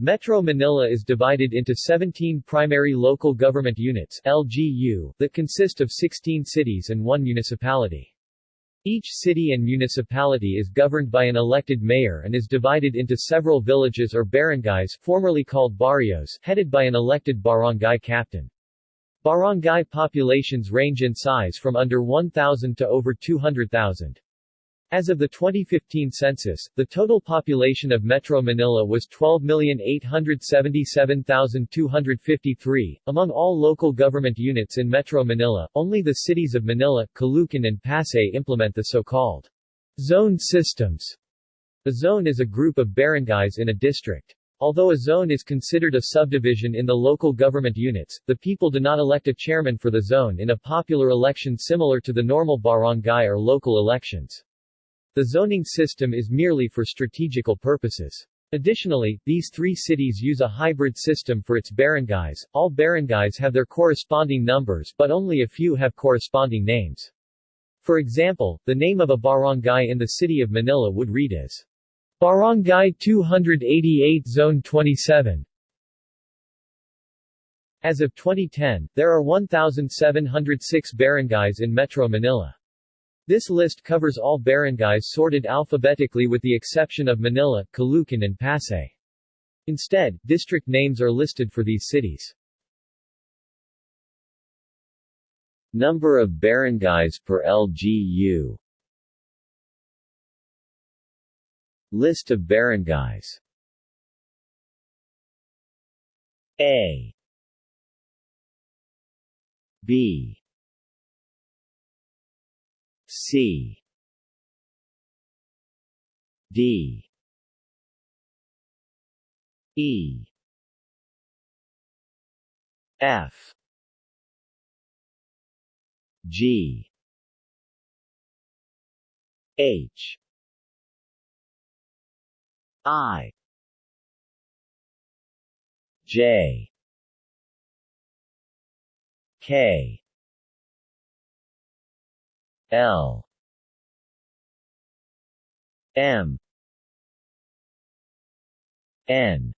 Metro Manila is divided into 17 primary local government units LGU, that consist of 16 cities and one municipality. Each city and municipality is governed by an elected mayor and is divided into several villages or barangays formerly called barrios, headed by an elected barangay captain. Barangay populations range in size from under 1,000 to over 200,000. As of the 2015 census, the total population of Metro Manila was 12,877,253. Among all local government units in Metro Manila, only the cities of Manila, Caloocan and Pasay implement the so-called zone systems. A zone is a group of barangays in a district. Although a zone is considered a subdivision in the local government units, the people do not elect a chairman for the zone in a popular election similar to the normal barangay or local elections. The zoning system is merely for strategical purposes. Additionally, these three cities use a hybrid system for its barangays. All barangays have their corresponding numbers but only a few have corresponding names. For example, the name of a barangay in the city of Manila would read as Barangay 288 Zone 27. As of 2010, there are 1,706 barangays in Metro Manila. This list covers all barangays sorted alphabetically with the exception of Manila, Caloocan and Pasay. Instead, district names are listed for these cities. Number of barangays per LGU List of barangays A B C. D. E. F. G. H. I. J. K L. M. N.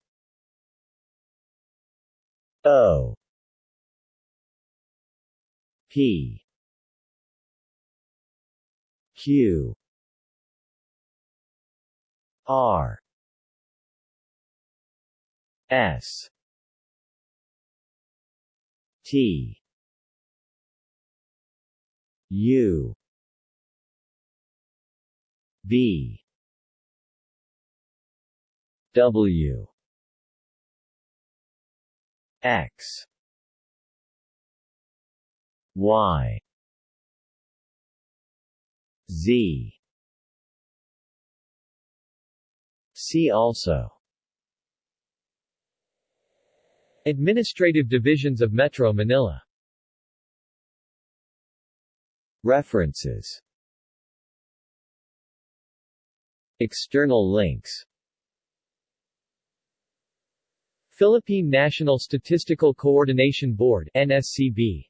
O. P. Q. R. S. T. U B W X Y Z See also Administrative divisions of Metro Manila. References External links. Philippine National Statistical Coordination Board NSCB